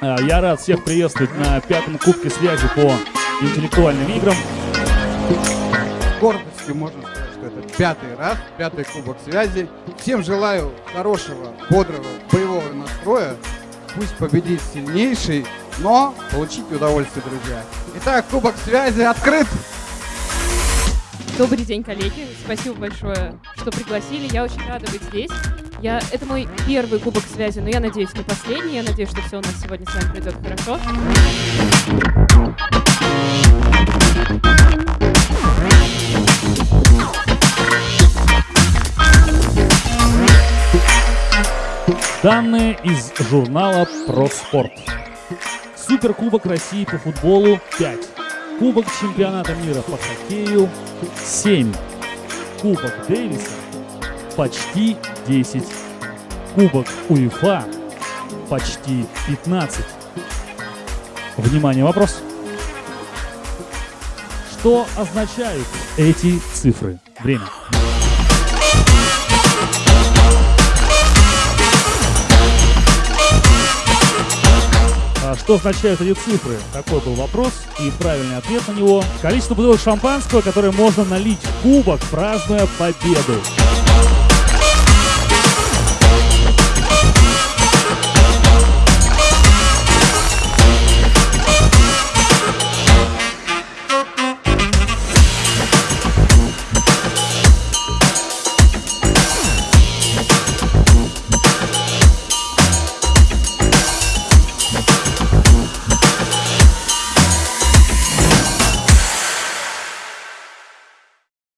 А, Я рад всех приветствовать на пятом кубке связи по интеллектуальным играм. гордостью можно сказать, что это пятый раз, пятый кубок связи. Всем желаю хорошего, бодрого, боевого настроя. Пусть победит сильнейший, но получите удовольствие, друзья. Итак, кубок связи открыт. Добрый день, коллеги. Спасибо большое, что пригласили. Я очень рада быть здесь. Я... Это мой первый кубок связи, но я надеюсь, не последний. Я надеюсь, что все у нас сегодня с вами пройдет хорошо. Данные из журнала «Про спорт». Суперкубок России по футболу 5. Кубок чемпионата мира по хоккею 7. Кубок Дэвиса почти 10. Кубок УЕФА почти 15. Внимание, вопрос. Что означают эти цифры? Время. Что означают эти цифры? Такой был вопрос, и правильный ответ на него. Количество бутылок шампанского, которое можно налить в кубок, празднуя победу.